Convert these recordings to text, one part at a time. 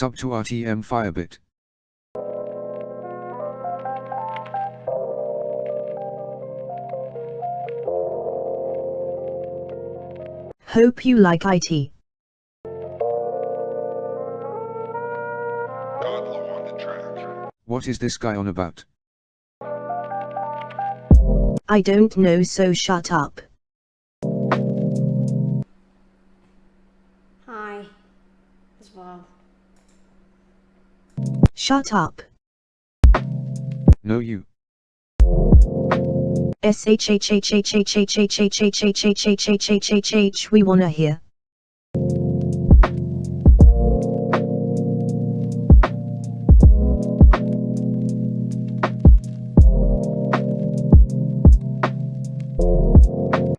Sub to RTM Firebit. Hope you like IT. Godlow on the track. What is this guy on about? I don't know so shut up. Shut up. No you. SHHHHHHHHHHHHHHHHHHH we wanna hear.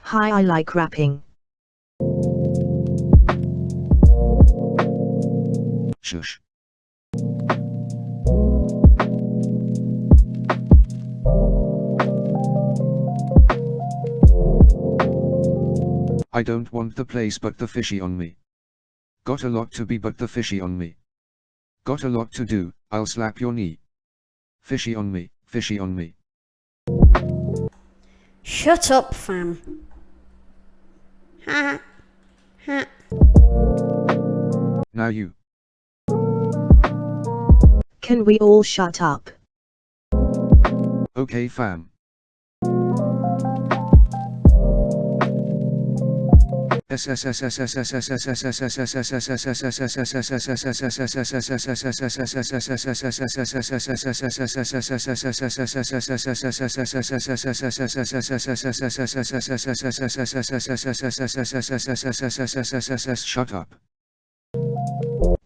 Hi I like rapping. Shush. I don't want the place but the fishy on me. Got a lot to be but the fishy on me. Got a lot to do, I'll slap your knee. Fishy on me, fishy on me. Shut up, fam. Ha ha. Now you. Can we all shut up? Okay fam. Shut up.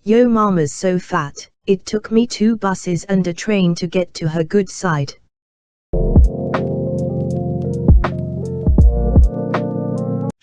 Yo mama's so fat, it took me two buses and a train to get to her good side.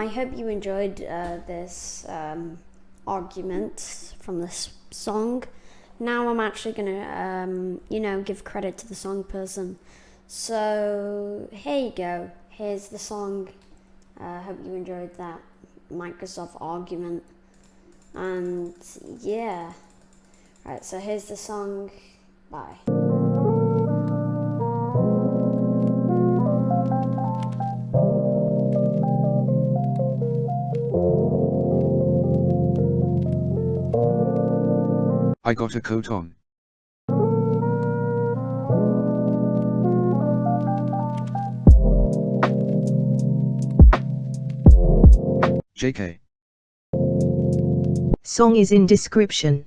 I hope you enjoyed uh, this um, argument from this song. Now I'm actually gonna, um, you know, give credit to the song person. So here you go. Here's the song. I uh, hope you enjoyed that Microsoft argument. And yeah. Right, so here's the song. Bye. I got a coat on. JK. Song is in description.